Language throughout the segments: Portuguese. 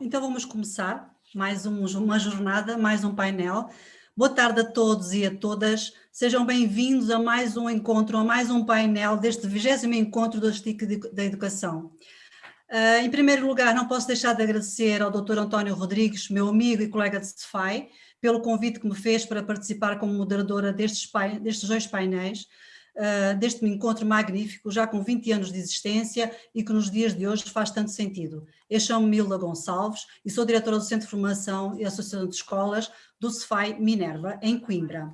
Então vamos começar mais um, uma jornada, mais um painel. Boa tarde a todos e a todas. Sejam bem-vindos a mais um encontro, a mais um painel deste 20 encontro do STIC da Educação. Uh, em primeiro lugar, não posso deixar de agradecer ao Dr. António Rodrigues, meu amigo e colega de CEFAI, pelo convite que me fez para participar como moderadora destes, destes dois painéis, uh, deste encontro magnífico, já com 20 anos de existência e que nos dias de hoje faz tanto sentido. Eu chamo-me Milda Gonçalves e sou diretora do Centro de Formação e Associação de Escolas do CEFAI Minerva, em Coimbra.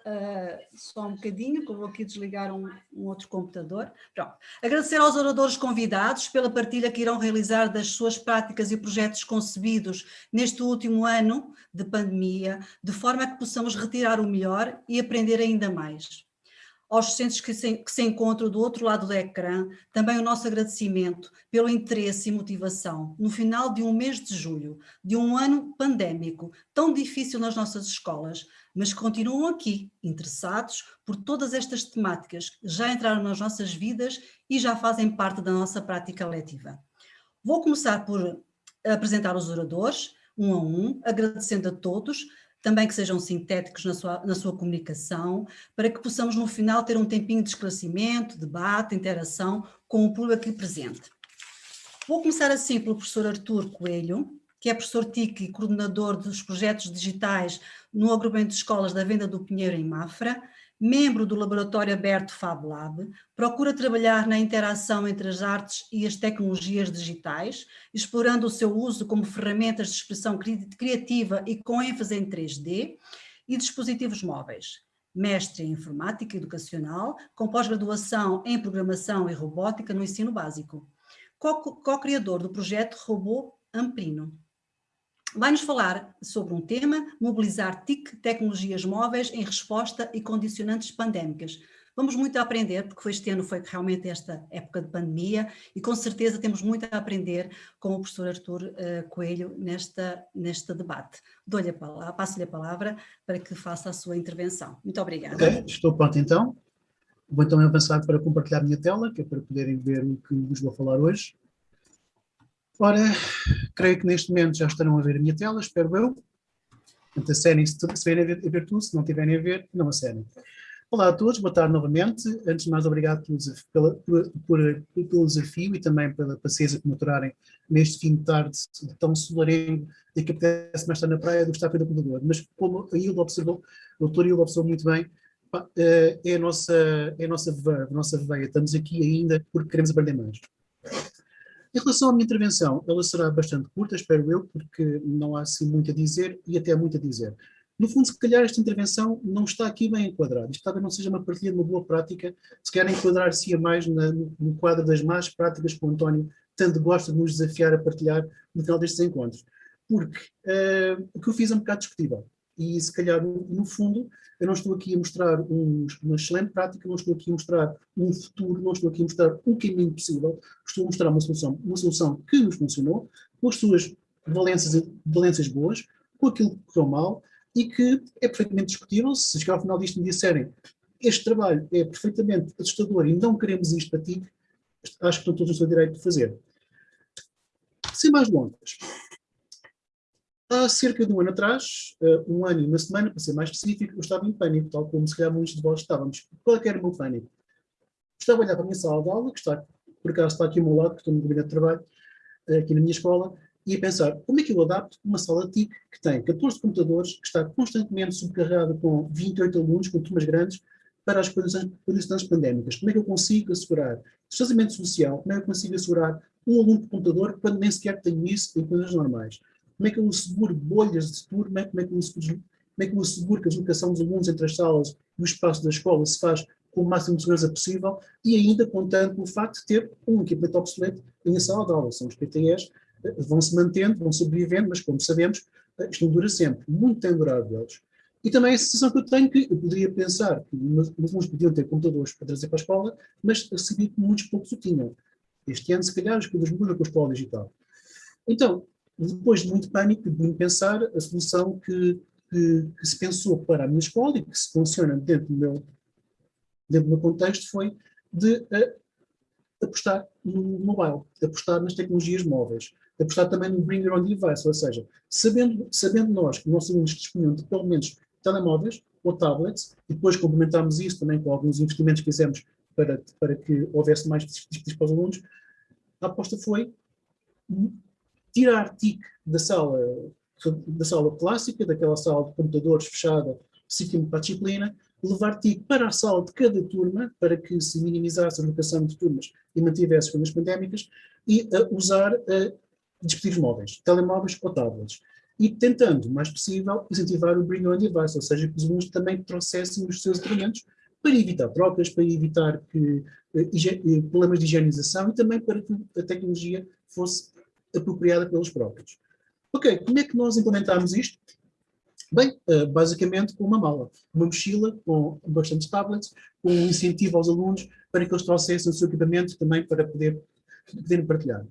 Uh, só um bocadinho, que eu vou aqui desligar um, um, outro computador. Pronto. Agradecer aos oradores convidados pela partilha que irão realizar das suas práticas e projetos concebidos neste último ano de pandemia, de forma que possamos retirar o melhor e aprender ainda mais aos docentes que se, que se encontram do outro lado do ecrã, também o nosso agradecimento pelo interesse e motivação no final de um mês de julho, de um ano pandémico, tão difícil nas nossas escolas, mas continuam aqui, interessados por todas estas temáticas que já entraram nas nossas vidas e já fazem parte da nossa prática letiva. Vou começar por apresentar os oradores, um a um, agradecendo a todos, também que sejam sintéticos na sua, na sua comunicação, para que possamos no final ter um tempinho de esclarecimento, debate, interação com o público aqui presente. Vou começar assim pelo professor Artur Coelho, que é professor TIC e coordenador dos projetos digitais no agrupamento de escolas da Venda do Pinheiro em Mafra, membro do laboratório aberto FabLab, procura trabalhar na interação entre as artes e as tecnologias digitais, explorando o seu uso como ferramentas de expressão criativa e com ênfase em 3D e dispositivos móveis. Mestre em Informática Educacional, com pós-graduação em Programação e Robótica no ensino básico. Co-criador do projeto Robô Amprino vai-nos falar sobre um tema, mobilizar TIC, tecnologias móveis em resposta e condicionantes pandémicas. Vamos muito a aprender, porque este ano foi realmente esta época de pandemia e com certeza temos muito a aprender com o professor Artur uh, Coelho nesta, neste debate. Dou-lhe a palavra, passo-lhe a palavra para que faça a sua intervenção. Muito obrigada. Okay, estou pronto então. Vou então avançar para compartilhar a minha tela, que é para poderem ver o que vos vou falar hoje. Ora, creio que neste momento já estarão a ver a minha tela, espero eu. Portanto, a série, se estiverem a ver, tudo, se não estiverem a ver, não a série. Olá a todos, boa tarde novamente. Antes de mais, obrigado pelo, pela, por, por, pelo desafio e também pela paciência que me aturarem neste fim de tarde tão solarengo e que apetece mais estar na praia do que estar pelo computador. Mas como a Hilda observou, o doutor Hilda observou muito bem, eh, é a nossa, é a nossa, a nossa veia. Estamos aqui ainda porque queremos aprender mais. Em relação à minha intervenção, ela será bastante curta, espero eu, porque não há assim muito a dizer e até muito a dizer. No fundo, se calhar esta intervenção não está aqui bem enquadrada. Isto talvez não seja uma partilha de uma boa prática, se quer enquadrar-se mais na, no quadro das más práticas que o António tanto gosta de nos desafiar a partilhar no final destes encontros. Porque uh, o que eu fiz é um bocado discutível e se calhar no, fundo eu não estou aqui a mostrar um, uma excelente prática, não estou aqui a mostrar um futuro, não estou aqui a mostrar um caminho possível, estou a mostrar uma solução, uma solução que nos funcionou, com as suas valências, valências boas, com aquilo que correu mal e que é perfeitamente discutível, se chegar ao final disto me disserem este trabalho é perfeitamente assustador e não queremos isto para ti, acho que estão todos no seu direito de fazer. Sem mais longas, Há cerca de um ano atrás, uh, um ano e uma semana, para ser mais específico, eu estava em pânico, tal como se calhar muitos de vós estávamos. Qual é era o meu pânico? Estava a olhar para a minha sala de aula, que está, por acaso está aqui ao meu lado, que estou no gabinete de trabalho, uh, aqui na minha escola, e a pensar, como é que eu adapto uma sala TIC que tem 14 computadores, que está constantemente subcarregada com 28 alunos, com turmas grandes, para as condições pandémicas? Como é que eu consigo assegurar distanciamento social? Como é que eu consigo assegurar um aluno por computador quando nem sequer tenho isso em coisas normais? Como é que eu asseguro bolhas de turma? Como é que eu asseguro, como é que eu asseguro que a deslocação dos alunos entre as salas e o espaço da escola se faz com o máximo de segurança possível e ainda contando com o facto de ter um equipamento obsoleto em sala de aula. São os PTEs, eh, vão se mantendo, vão sobrevivendo, mas como sabemos, eh, isto não dura sempre. Muito tem durado eles. E também a sensação que eu tenho que eu poderia pensar que alguns podiam ter computadores para trazer para a escola, mas sabia que muitos poucos o tinham. Este ano, se calhar, as coisas mudam com a escola digital. Então, depois de muito pânico, de muito pensar, a solução que, que, que, se pensou para a minha escola e que se funciona dentro do meu, dentro do meu contexto foi de uh, apostar no mobile, apostar nas tecnologias móveis, apostar também no bring your own device, ou seja, sabendo, sabendo nós que nossos alunos dispunham de pelo menos telemóveis ou tablets, e depois complementámos isso também com alguns investimentos que fizemos para, para que houvesse mais dispositivos para os alunos, a aposta foi tirar TIC da sala, da sala clássica, daquela sala de computadores fechada, específica para a disciplina, levar TIC para a sala de cada turma, para que se minimizasse a locação de turmas e mantivesse as pandémicas, e uh, usar uh, dispositivos móveis, telemóveis ou tablets. E tentando, o mais possível, incentivar o Bring Your Own Device, ou seja, que os alunos também trouxessem os seus equipamentos para evitar trocas, para evitar que, uh, problemas de higienização e também para que a tecnologia fosse apropriada pelos próprios. Ok, como é que nós implementámos isto? Bem, uh, basicamente com uma mala, uma mochila com bastantes tablets, com um incentivo aos alunos para que eles trouxessem o seu equipamento também para poder, poderem partilhar.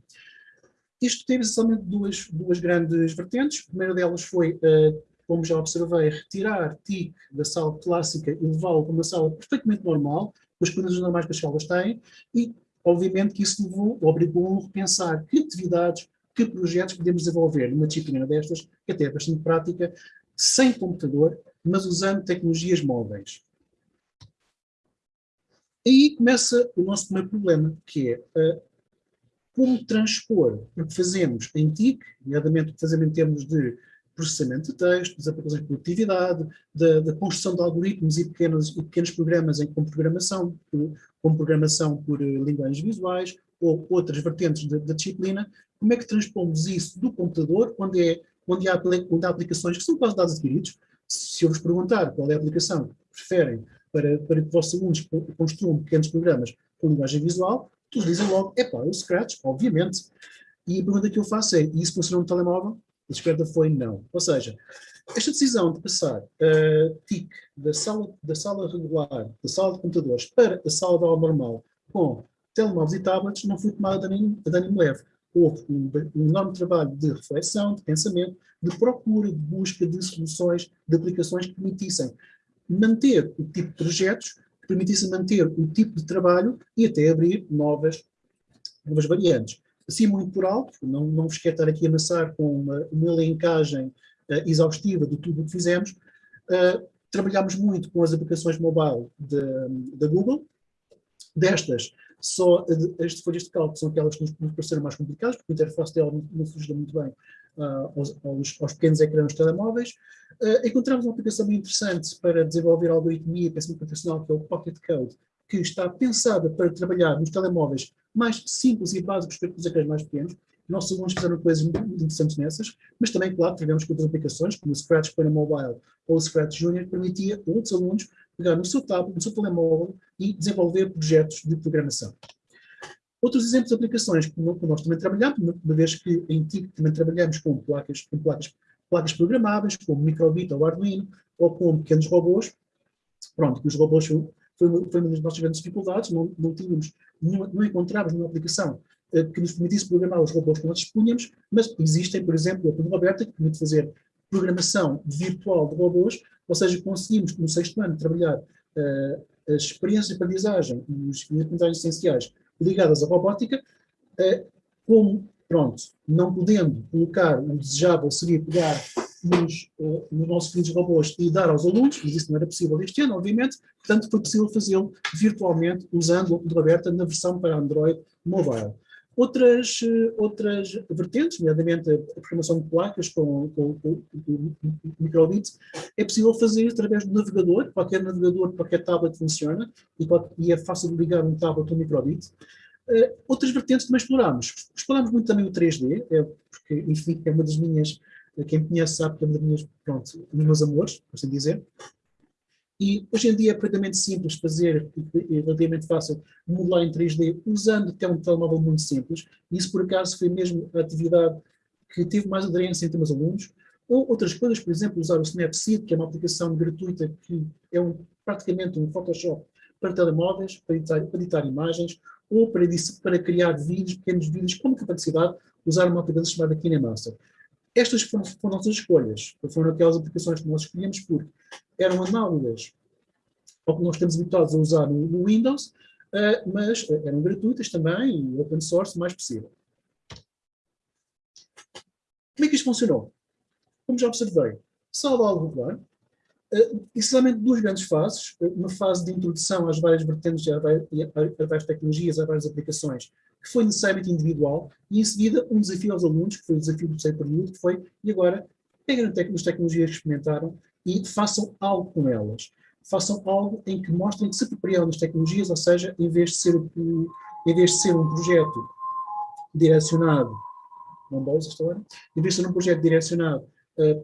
Isto teve essencialmente duas, duas grandes vertentes. A primeira delas foi, uh, como já observei, retirar TIC da sala clássica e levá-lo para uma sala perfeitamente normal, com as condições normais que as salas têm, e obviamente que isso levou, obrigou a repensar que atividades, que projetos podemos desenvolver numa disciplina destas, que até é bastante prática, sem computador, mas usando tecnologias móveis. Aí começa o nosso primeiro problema, que é uh, como transpor o que fazemos em TIC, nomeadamente o que fazemos em termos de processamento de texto, das aplicações de produtividade, da, da construção de algoritmos e pequenos, e pequenos programas em, com programação, com programação por uh, linguagens visuais ou outras vertentes da disciplina, como é que transpomos isso do computador, onde é onde há, onde há aplicações que são quase dados adquiridos. Se eu vos perguntar qual é a aplicação que preferem para, para que os vossos alunos construam pequenos programas com linguagem visual, todos dizem logo, é pá, o Scratch, obviamente. E a pergunta que eu faço é, e isso funciona no telemóvel? A resposta foi não. Ou seja, esta decisão de passar uh, TIC da sala, da sala regular, da sala de computadores, para a sala de aula normal com telemóveis e tablets não foi tomada a dano leve houve um, um, enorme trabalho de reflexão, de pensamento, de procura, de busca de soluções, de aplicações que permitissem manter o tipo de projetos, que permitissem manter o tipo de trabalho e até abrir novas, novas variantes. Assim, muito por alto, não, não vos quero estar aqui a amassar com uma, uma elencagem uh, exaustiva de tudo o que fizemos, uh, trabalhámos muito com as aplicações mobile da Google, destas só as folhas de cálculo são aquelas que nos, pareceram mais complicadas, porque a interface dela não, não muito bem uh, aos, aos, aos, pequenos ecrãs telemóveis. Uh, encontramos uma aplicação muito interessante para desenvolver algoritmia e pensamento computacional, que é o Pocket Code, que está pensada para trabalhar nos telemóveis mais simples e básicos para os ecrãs mais pequenos. Nossos alunos fizeram coisas muito interessantes nessas, mas também, claro, tivemos outras aplicações, como o Scratch para mobile ou o Scratch Junior, permitia a outros alunos pegar no seu tablet, no seu telemóvel e desenvolver projetos de programação. Outros exemplos de aplicações que nós também trabalhamos, uma vez que em TIC também trabalhamos com placas, com placas, placas programáveis, como Microbit ou Arduino, ou com pequenos robôs. Pronto, que os robôs foi, foi uma das nossas grandes dificuldades, não, não tínhamos, não, não encontrávamos uma aplicação eh, que nos permitisse programar os robôs que nós dispunhamos, mas existem, por exemplo, a Roberta, que permite fazer programação virtual de robôs, ou seja, conseguimos no sexto ano trabalhar uh, as experiências de aprendizagem e as aprendizagens essenciais ligadas à robótica, uh, como, pronto, não podendo colocar, o desejável seria pegar nos, uh, nos nossos robôs e dar aos alunos, mas isso não era possível este ano, obviamente, portanto foi possível fazê-lo virtualmente usando o Roberta na versão para Android mobile. Outras, outras vertentes, nomeadamente a programação de placas com, com, com, com microbits, é possível fazer através do navegador, qualquer navegador, qualquer tablet funciona, e, pode, e é fácil ligar um tablet um microbit. Uh, outras vertentes também explorámos. Explorámos muito também o 3D, é, porque, enfim, é uma das minhas, quem me conhece sabe que é uma das minhas, pronto, dos meus amores, por assim dizer. E hoje em dia é perfeitamente simples fazer, e relativamente fácil, modelar em 3D usando até um telemóvel muito simples. Isso, por acaso, foi mesmo a atividade que teve mais aderência entre meus alunos. Ou outras coisas, por exemplo, usar o Snapseed, que é uma aplicação gratuita que é um, praticamente um Photoshop para telemóveis, para editar, para editar imagens, ou para, para, criar vídeos, pequenos vídeos, com capacidade de usar uma aplicação chamada KineMaster. Estas foram, foram nossas escolhas, foram aquelas aplicações que nós escolhemos porque eram análogas ao que nós estamos habituados a usar no, no Windows, uh, mas eram gratuitas também e open source o mais possível. Como é que isto funcionou? Como já observei, salvo algo regular, uh, essencialmente duas grandes fases, uma fase de introdução às várias vertentes, várias, às várias tecnologias, às várias aplicações, que foi necessariamente individual, e em seguida um desafio aos alunos, que foi o desafio do terceiro período, que foi, e agora, peguem as tecnologias que experimentaram e façam algo com elas. Façam algo em que mostrem que se apropriam das tecnologias, ou seja, em vez de ser, em vez de ser um projeto direcionado, não bolsa esta hora, em vez de ser um projeto direcionado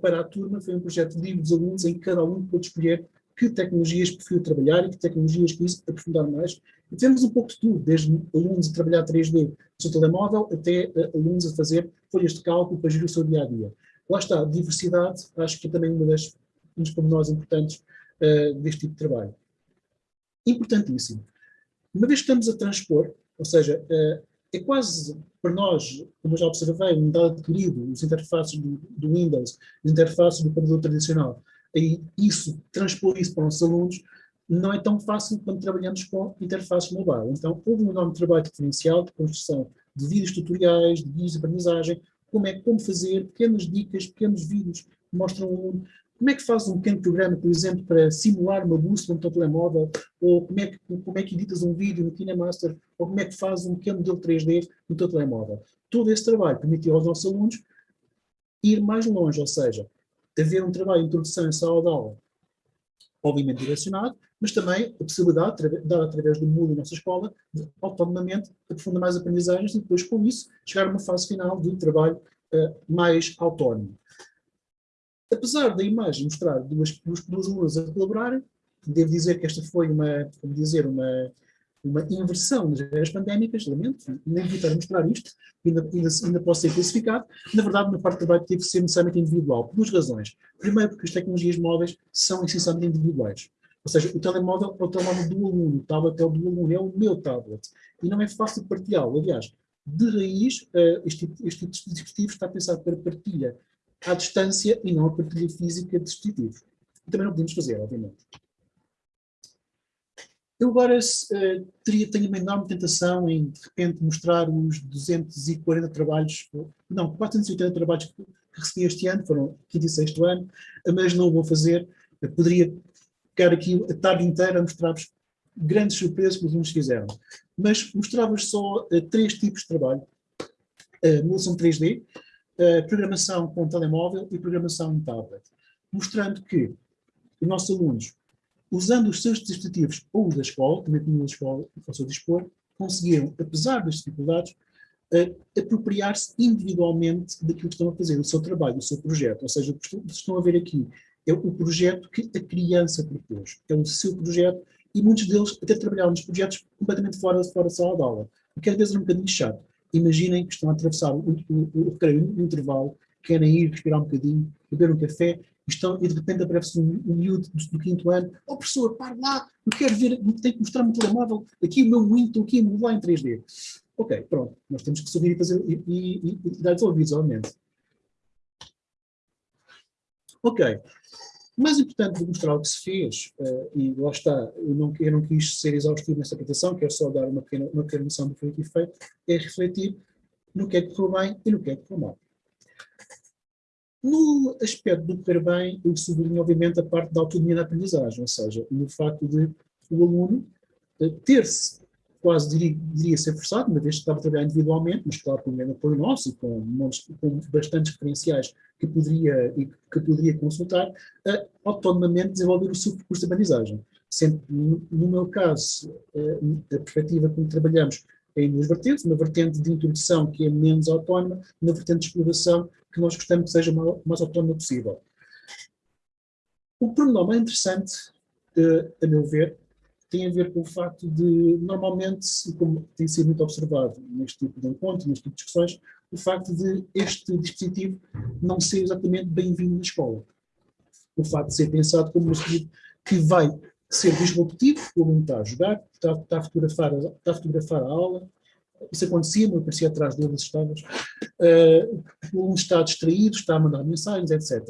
para a turma, foi um projeto livre dos alunos em que cada aluno pôde escolher que tecnologias preferiu trabalhar e que tecnologias quis aprofundar mais. E temos um pouco de tudo, desde alunos a trabalhar 3D no seu telemóvel até uh, alunos a fazer folhas de cálculo para gerir o seu dia-a-dia. -dia. Lá está, diversidade, acho que é também uma das, um dos pormenores importantes uh, deste tipo de trabalho. Importantíssimo. Uma vez que estamos a transpor, ou seja, uh, é quase para nós, como já observei, um dado adquirido, os interfaces do, do Windows, as interfaces do computador tradicional, e isso, transpor isso para os alunos, não é tão fácil quando trabalhamos com interfaces mobile. Então, houve um enorme trabalho diferencial de construção de vídeos tutoriais, de vídeos de aprendizagem, como é como fazer, pequenas dicas, pequenos vídeos que mostram como é que faz um pequeno programa, por exemplo, para simular uma bússola no teu telemóvel, ou como é, que, como é que editas um vídeo no KineMaster, ou como é que faz um pequeno modelo 3D no teu telemóvel. Todo esse trabalho permitiu aos nossos alunos ir mais longe, ou seja, haver um trabalho de introdução em sala de aula, obviamente direcionado, mas também a possibilidade, dada através do Moodle na nossa escola, de autonomamente aprofundar mais aprendizagens e depois, com isso, chegar a uma fase final de trabalho uh, mais autónomo. Apesar da imagem mostrar duas, duas, duas alunas a colaborarem, devo dizer que esta foi uma, como dizer, uma, uma inversão nas eras pandémicas, lamento, nem evitar mostrar isto, ainda, ainda, ainda pode ser classificado. Na verdade, na parte de trabalho teve que ser necessariamente individual, por duas razões. Primeiro, porque as tecnologias móveis são essencialmente individuais. Ou seja, o telemóvel é o telemóvel do aluno, o tablet é o do aluno, é o meu tablet. E não é fácil partilhá-lo. Aliás, de raiz, eh, este tipo, este tipo dispositivo está pensado para partilha à distância e não a partilha física de dispositivos. E também não podemos fazer, obviamente. Eu agora uh, teria, tenho uma enorme tentação em, de repente, mostrar os 240 trabalhos, não, 480 trabalhos que, recebi este ano, foram quinto e sexto ano, mas não o vou fazer. Eu poderia ficar aqui a tarde inteira a mostrar-vos grandes surpresas que os alunos fizeram. Mas mostrava-vos só uh, três tipos de trabalho. Uh, emulação 3D, uh, programação com telemóvel e programação em tablet. Mostrando que os nossos alunos usando os seus dispositivos ou os da escola, também tinham da escola ao seu dispor, conseguiram, apesar das dificuldades, uh, apropriar-se individualmente daquilo que estão a fazer, do seu trabalho, do seu projeto. Ou seja, o que estão a ver aqui é o projeto que a criança propôs, é o seu projeto, e muitos deles até trabalharam nos projetos completamente fora, fora da sala de aula, o que às vezes é um bocadinho chato. Imaginem que estão a atravessar o, o, o, o intervalo, querem ir respirar um bocadinho, beber um café, estão, e de repente aparece um, um miúdo do, do, quinto ano, oh professor, para lá, eu quero ver, tenho que mostrar-me o telemóvel, aqui o meu Windows, aqui modelar em 3D. Ok, pronto, nós temos que subir e fazer, e, e, e dar desenvolvidos, obviamente. Ok, mais importante de mostrar o que se fez, uh, e lá está, eu não, eu não quis ser exaustivo nessa apresentação, quero só dar uma pequena, uma pequena noção do que foi feito, é refletir no que é que correu bem e no que é que correu mal. No aspecto do correr bem, eu sublinho, obviamente, a parte da autonomia da aprendizagem, ou seja, no facto de o aluno eh, ter-se, quase diria, diria, ser forçado, uma vez que estava a trabalhar individualmente, mas claro, com um apoio nosso e com, montes, com bastantes referenciais que poderia, que poderia consultar, a autonomamente desenvolver o seu percurso de aprendizagem. Sempre, no meu caso, eh, a perspectiva como trabalhamos em duas vertentes, uma vertente de introdução que é menos autónoma, uma vertente de exploração que nós gostamos que seja o mais autónoma possível. O mais interessante, a meu ver, tem a ver com o facto de, normalmente, como tem sido muito observado neste tipo de encontro, neste tipo de discussões, o facto de este dispositivo não ser exatamente bem-vindo na escola. O facto de ser pensado como um dispositivo que vai ser disruptivo, o aluno está a jogar, está, está, a fotografar, está a fotografar a aula, isso acontecia, eu aparecia atrás deles, estávamos, uh, o aluno está distraído, está a mandar mensagens, etc.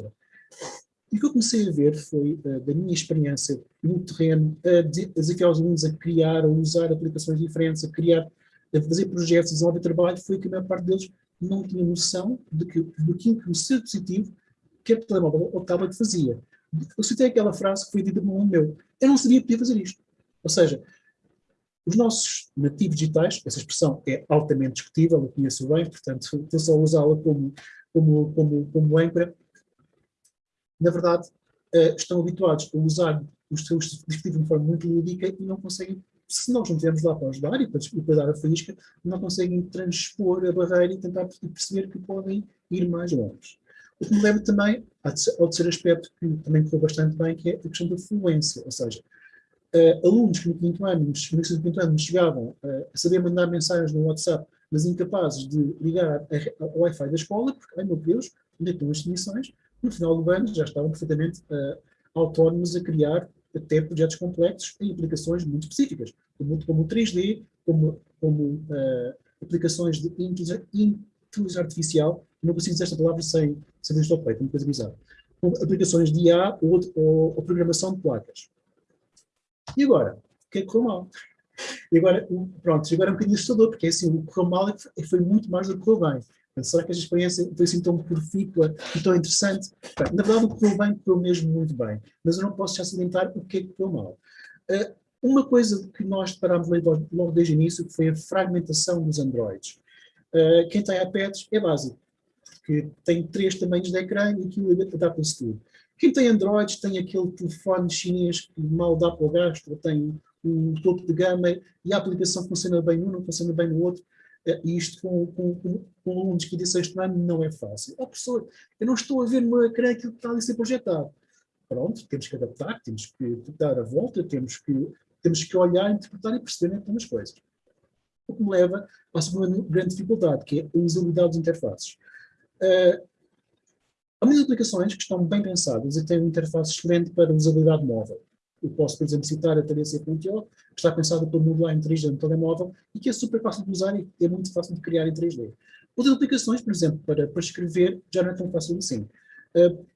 E o que eu comecei a ver foi, uh, da minha experiência no terreno, a desafiar os alunos a criar, a usar aplicações diferentes, a criar, a fazer projetos, a desenvolver trabalho, foi que a maior parte deles não tinha noção de que, do que o seu dispositivo, que a telemóvel ou tablet fazia. Eu citei aquela frase que foi dita por um meu. Eu não sabia que podia fazer isto. Ou seja, os nossos nativos digitais, essa expressão é altamente discutível, eu conheço bem, portanto, estou só a usá-la como, como, como, como âncora, na verdade, uh, estão habituados a usar os seus dispositivos de forma muito lúdica e não conseguem, se nós não estivermos lá para ajudar e para, e para dar a faísca, não conseguem transpor a barreira e tentar perceber que podem ir mais longe. O que me leva também ao terceiro aspecto que também correu bastante bem, que é a questão da fluência, ou seja, uh, alunos que no quinto ano, no início do quinto ano, chegavam uh, a saber mandar mensagens no WhatsApp, mas incapazes de ligar ao Wi-Fi da escola, porque, ai meu Deus, onde é estão as definições? no final do ano já estavam perfeitamente uh, autónomos a criar até projetos complexos em aplicações muito específicas, como, como 3D, como, como aplicações de inteligência artificial, não consigo dizer esta palavra sem, sem dizer ao peito, uma coisa bizarra, como aplicações de IA ou, ou, ou, programação de placas. E agora? O que é que correu mal? E agora, pronto, agora é um bocadinho assustador, porque é assim, o que correu mal é foi muito mais do que correu bem. Será que esta experiência foi assim tão profícua e tão interessante? Bem, na verdade, o que correu bem, correu mesmo muito bem. Mas eu não posso já salientar o que é que correu mal. Uh, uma coisa que nós parámos logo, logo desde o início foi a fragmentação dos Androids. Uh, quem tem iPads é básico, porque tem três tamanhos de ecrã e aquilo adapta-se tudo. Quem tem Androids tem aquele telefone chinês que mal dá para o gasto, ou tem um topo de gama e a aplicação funciona bem num, não funciona bem no outro. Uh, e isto com, com, com alunos que sexto ano não é fácil. Oh, professor, eu não estou a ver no ecrã aquilo que está ali a ser projetado. Pronto, temos que adaptar, temos que dar a volta, temos que, temos que olhar, interpretar e perceber algumas coisas. O que me leva à segunda grande dificuldade, que é a usabilidade das interfaces. Uh, há muitas aplicações que estão bem pensadas e têm uma interface excelente para usabilidade móvel. Eu posso, por exemplo, citar a TDC.io, que está pensada para modelar em 3D no telemóvel e que é super fácil de usar e é muito fácil de criar em 3D. Outras aplicações, por exemplo, para, para escrever, já não é tão fácil assim. Uh,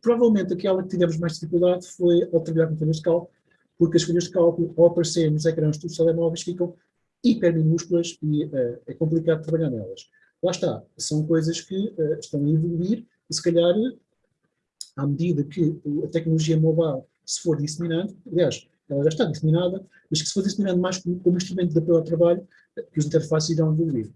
provavelmente aquela que tivemos mais dificuldade foi ao trabalhar com folhas de cálculo, porque as folhas de cálculo, ao aparecer nos ecrãs dos telemóveis, ficam hiper minúsculas e uh, é complicado trabalhar nelas. Lá está, são coisas que uh, estão a evoluir e se calhar, à medida que a tecnologia mobile se for disseminando, aliás, ela já está disseminada, mas que se for disseminando mais como, como instrumento de apoio ao trabalho, que os interfaces irão evoluir.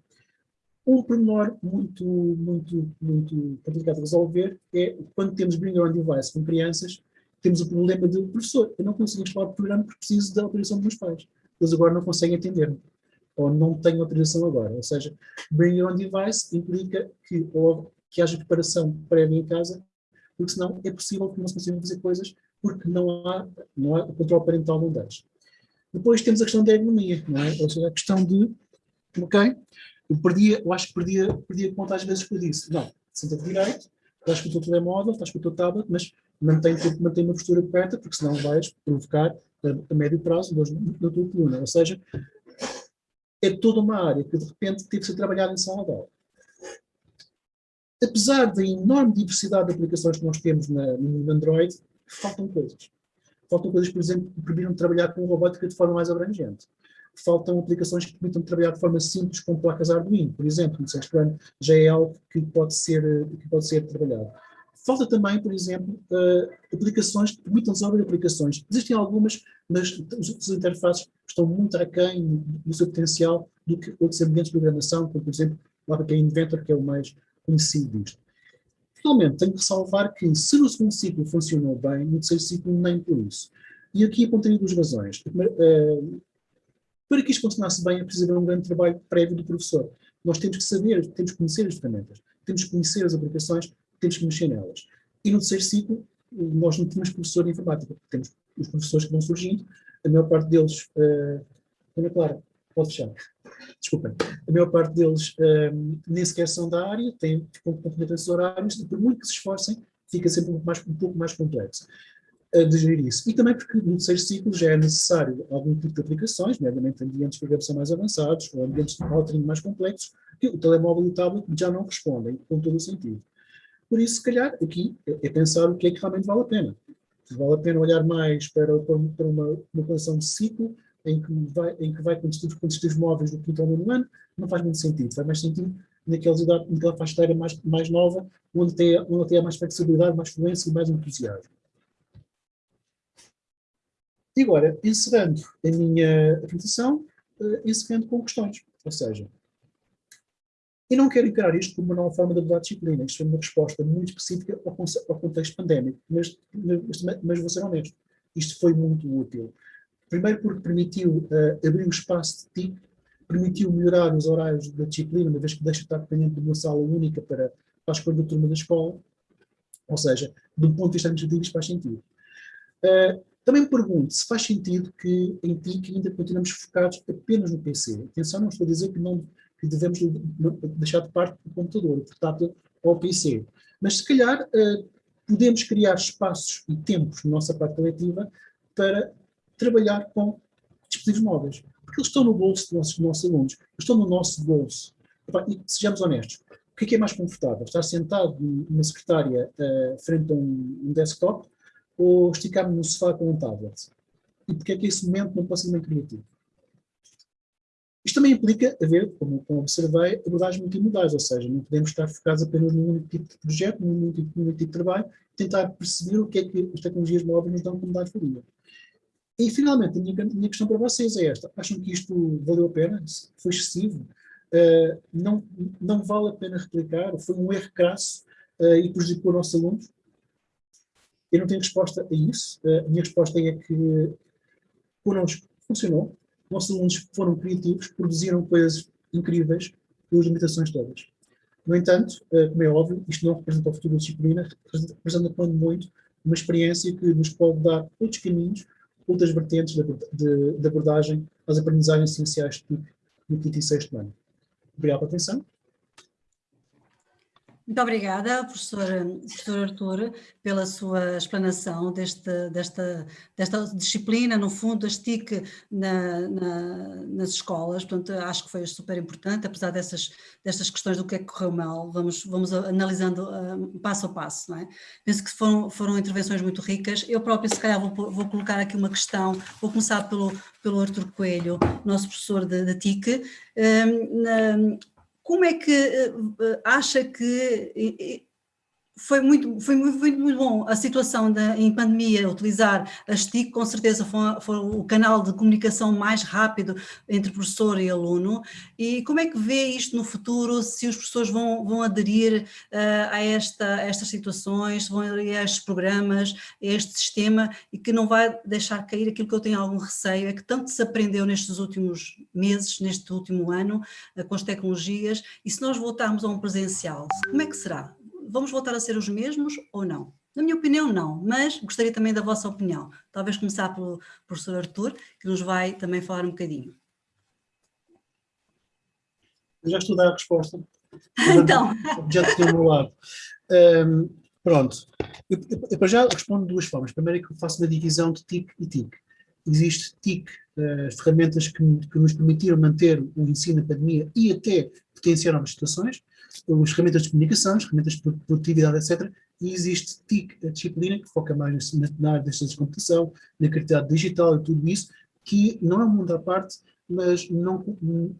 Um pormenor muito, muito, muito complicado de resolver é quando temos bring your own device com crianças, temos o problema de, professor, eu não consigo instalar o programa porque preciso da autorização dos meus pais. Eles agora não conseguem atender-me. Ou não têm autorização agora. Ou seja, bring your own device implica que, ou, que haja preparação prévia em casa, porque senão é possível que não se consigam fazer coisas porque não há, não há o controle parental não deixa. Depois temos a questão da ergonomia, não é? Ou seja, a questão de, ok, eu perdia, eu acho que perdia, perdia conta às vezes eu disse, não, senta-te direito, estás com o teu telemóvel, estás com o teu tablet, mas mantém, mantém uma postura aberta, porque senão vais provocar a, a médio prazo dores na tua coluna. Ou seja, é toda uma área que de repente teve que ser trabalhada em sala de aula. Apesar da enorme diversidade de aplicações que nós temos na, no Android, faltam coisas. Faltam coisas, por exemplo, que permitam trabalhar com robótica de forma mais abrangente faltam aplicações que permitam trabalhar de forma simples com placas Arduino, por exemplo, sexto ano já é algo que pode ser, que pode ser trabalhado. Falta também, por exemplo, uh, aplicações que permitam desenvolver aplicações. Existem algumas, mas as interfaces estão muito aquém do seu potencial do que outros ambientes de programação, como, por exemplo, o APK Inventor, que é o mais conhecido disto. Finalmente, tenho que ressalvar que se no segundo ciclo funcionou bem, no terceiro ciclo nem por isso. E aqui apontaria duas razões. Uh, para que isto funcionasse bem, é preciso haver um grande trabalho prévio do professor. Nós temos que saber, temos que conhecer as ferramentas, temos que conhecer as aplicações, temos que mexer nelas. E no terceiro ciclo, nós não temos professor de informática, temos os professores que vão surgindo, a maior parte deles, uh, Ana Clara, pode fechar, desculpem, a maior parte deles uh, nem sequer são da área, têm competências horários, e por muito que se esforcem, fica sempre um pouco mais, um pouco mais complexo de gerir isso. E também porque no terceiro ciclo já é necessário algum tipo de aplicações, nomeadamente ambientes de programação mais avançados ou ambientes de authoring mais complexos, que o telemóvel e o tablet já não respondem com todo o sentido. Por isso, se calhar, aqui é pensar o que é que realmente vale a pena. Vale a pena olhar mais para, para uma, uma condição de ciclo em que vai, em que vai com dispositivos móveis do quinto ao nono ano, não faz muito sentido. Faz mais sentido naquela, idade, naquela faixa etária mais, mais nova, onde tem, onde tem mais flexibilidade, mais fluência e mais entusiasmo. E agora, encerrando a minha apresentação, uh, encerrando com questões. Ou seja, eu não quero encarar isto como uma nova forma de abordar disciplina. Isto é uma resposta muito específica ao, ao contexto pandémico. Mas, mas, mas, vou ser honesto, isto foi muito útil. Primeiro porque permitiu uh, abrir o espaço de TIC, permitiu melhorar os horários da disciplina, uma vez que deixa de estar dependente de uma sala única para, para a escolha da turma da escola. Ou seja, do ponto de vista administrativo isto faz sentido. Uh, também me pergunto se faz sentido que em TIC ainda continuamos focados apenas no PC. Atenção, não estou a dizer que, não, que devemos deixar de parte do computador, o portátil ou o PC. Mas se calhar uh, podemos criar espaços e tempos na nossa parte coletiva para trabalhar com dispositivos móveis. Porque eles estão no bolso dos nossos, dos nossos alunos, eles estão no nosso bolso. E sejamos honestos, o que é, que é mais confortável? Estar sentado numa secretária uh, frente a um, um desktop ou esticar-me no sofá com um tablet? E porque é que esse momento não pode ser muito criativo? Isto também implica haver, como, como observei, abordagens multimodais, ou seja, não podemos estar focados apenas num único tipo de projeto, num único num único tipo de trabalho, tentar perceber o que é que as tecnologias móveis nos dão como mais-valia. E, finalmente, a minha, a minha, questão para vocês é esta. Acham que isto valeu a pena? Foi excessivo? Uh, não, não vale a pena replicar? Foi um erro crasso uh, e prejudicou os nossos alunos? Eu não tenho resposta a isso. Uh, a minha resposta é que connosco funcionou. Nossos alunos foram criativos, produziram coisas incríveis com as limitações todas. No entanto, como é óbvio, isto não representa o futuro da disciplina, representa, quando muito, uma experiência que nos pode dar outros caminhos, outras vertentes de, de abordagem às aprendizagens essenciais no quinto e sexto ano. Obrigado pela atenção. Muito obrigada, professor, professor Artur, pela sua explanação deste, desta, desta disciplina, no fundo, das TIC na, na, nas escolas. Portanto, acho que foi super importante, apesar dessas, destas questões do que é que correu mal, vamos, vamos analisando uh, passo a passo. Não é? Penso que foram, foram intervenções muito ricas. Eu próprio, se calhar, vou, vou colocar aqui uma questão, vou começar pelo, pelo Artur Coelho, nosso professor de, TIC. Um, na, como é que uh, acha que foi muito, foi muito, muito, muito bom a situação da, em pandemia, utilizar as TIC, com certeza foi, foi, o canal de comunicação mais rápido entre professor e aluno, e como é que vê isto no futuro, se os professores vão, vão aderir uh, a, esta, a estas situações, vão aderir a estes programas, a este sistema, e que não vai deixar cair aquilo que eu tenho algum receio, é que tanto se aprendeu nestes últimos meses, neste último ano, uh, com as tecnologias, e se nós voltarmos a um presencial, como é que será? Vamos voltar a ser os mesmos ou não? Na minha opinião, não, mas gostaria também da vossa opinião. Talvez começar pelo professor Artur, que nos vai também falar um bocadinho. Eu já estou a dar a resposta. então. Já estou ao meu lado. Um, pronto. Eu, eu, eu, já respondo de duas formas. Primeiro é que eu faço uma divisão de TIC e TIC. Existe TIC, uh, ferramentas que, que, nos permitiram manter o ensino na pandemia e até potenciar novas situações as ferramentas de comunicação, as ferramentas de produtividade, etc. E existe TIC, a disciplina, que foca mais na, área das ciências de computação, na criatividade digital e tudo isso, que não é um mundo à parte, mas não,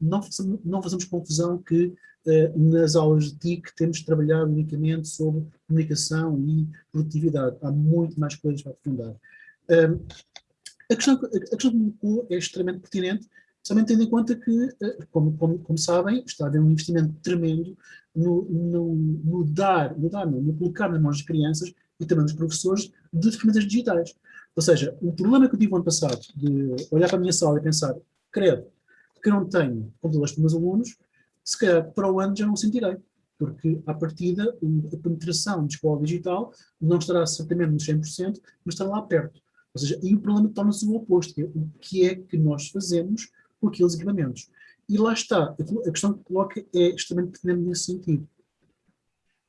não, fazemos, não fazemos confusão que uh, nas aulas de TIC temos de trabalhar unicamente sobre comunicação e produtividade. Há muito mais coisas para aprofundar. Um, a questão, a questão que me colocou é extremamente pertinente, Somente tendo em conta que, eh, como, como, como, sabem, está a haver um investimento tremendo no, no, no dar, no, dar, no colocar nas mãos das crianças e também dos professores de ferramentas digitais. Ou seja, o problema que eu tive no ano passado de olhar para a minha sala e pensar, credo, que não tenho computadores para os meus alunos, se calhar para o ano já não sentirei, porque à partida a penetração de escola digital não estará certamente nos 100%, mas estará lá perto. Ou seja, e o problema torna-se o oposto, que é o que é que nós fazemos com aqueles equipamentos. E lá está, a questão que coloca é extremamente pertinente nesse sentido.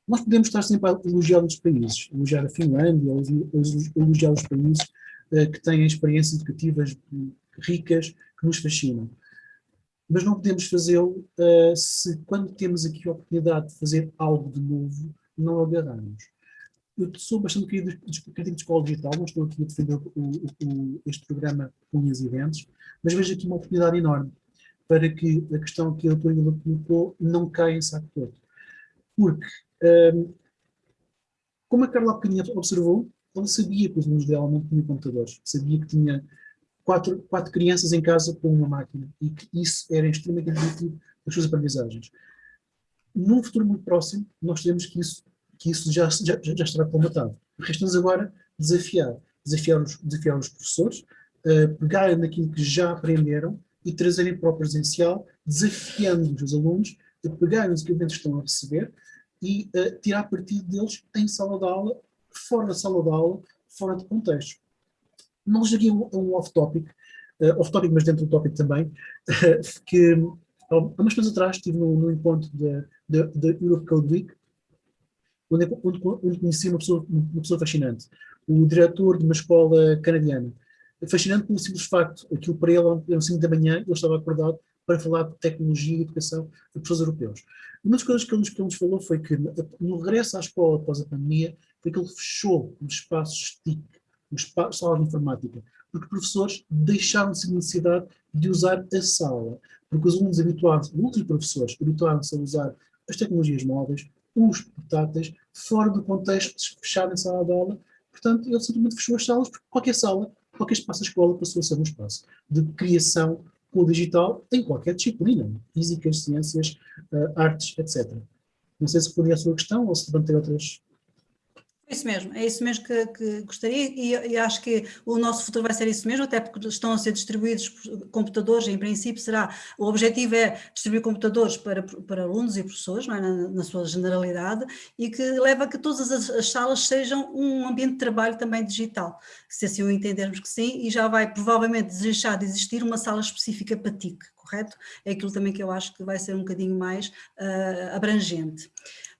Nós podemos estar sempre a elogiar os países, elogiar a Finlândia, elogiar os países uh, que têm experiências educativas ricas, que nos fascinam. Mas não podemos fazê-lo uh, se, quando temos aqui a oportunidade de fazer algo de novo, não agarramos. Eu sou bastante crítico de escola digital, não estou aqui a defender o, o, este programa com unhas e dentes, mas vejo aqui uma oportunidade enorme para que a questão que a doutora Ilha colocou não caia em saco todo. Porque, um, como a Carla há observou, ela sabia que os alunos dela não tinham computadores, sabia que tinha quatro, quatro crianças em casa com uma máquina e que isso era extremamente negativo das suas aprendizagens. Num futuro muito próximo, nós sabemos que isso, que isso já, já, já estará comatado. Resta-nos agora desafiar, desafiar os, desafiar os professores, uh, pegarem naquilo que já aprenderam e trazerem para o presencial, desafiando os alunos a pegarem os equipamentos que estão a receber e uh, tirar partido deles em sala de aula, fora da sala de aula, fora de contexto. Não cheguei a um off-topic, uh, off-topic, mas dentro do tópico também, que há umas coisas atrás estive no, no encontro da Europe Code Week, onde, onde, onde conheci uma pessoa, uma pessoa fascinante, o diretor de uma escola canadiana. Fascinante pelo simples facto, aquilo para ele eram 5 da manhã, ele estava acordado para falar de tecnologia e educação de professores europeus. Uma das coisas que ele, que ele nos falou foi que no regresso à escola após a pandemia, foi que ele fechou os espaços TIC, os salas de informática, porque professores deixaram-se de necessidade de usar a sala, porque os alunos habituados, outros professores habituaram-se a usar as tecnologias móveis, os portáteis, fora do contexto fechado em sala de aula, portanto ele simplesmente fechou as salas, porque qualquer sala, qualquer espaço da escola passou a ser um espaço de criação com o digital em qualquer disciplina, físicas, ciências, uh, artes, etc. Não sei se foi a sua questão ou se levantei outras isso mesmo, é isso mesmo que, que gostaria e, e, acho que o nosso futuro vai ser isso mesmo, até porque estão a ser distribuídos computadores, em princípio será, o objetivo é distribuir computadores para, para alunos e professores, é? na, na, sua generalidade, e que leva a que todas as, as, salas sejam um ambiente de trabalho também digital, se assim o entendermos que sim, e já vai provavelmente deixar de existir uma sala específica para TIC, correto? É aquilo também que eu acho que vai ser um bocadinho mais uh, abrangente.